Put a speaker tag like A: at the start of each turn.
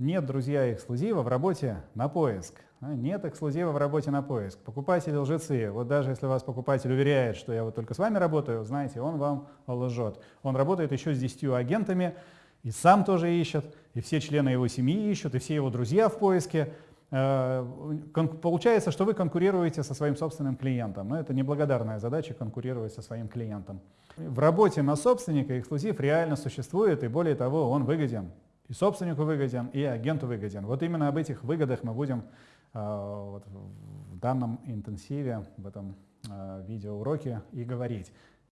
A: Нет, друзья, эксклюзива в работе на поиск. А, Нет эксклюзива в работе на поиск. Покупатели лжецы. Вот даже если вас покупатель уверяет, что я вот только с вами работаю, знаете, он вам лжет. Он работает еще с 10 агентами, и сам тоже ищет, и все члены его семьи ищут, и все его друзья в поиске. Э, Получается, что вы конкурируете со своим собственным клиентом. Но это неблагодарная задача конкурировать со своим клиентом. В работе на собственника эксклюзив реально существует, и более того, он выгоден. И собственнику выгоден, и агенту выгоден. Вот именно об этих выгодах мы будем э, вот в данном интенсиве, в этом э, видеоуроке и говорить.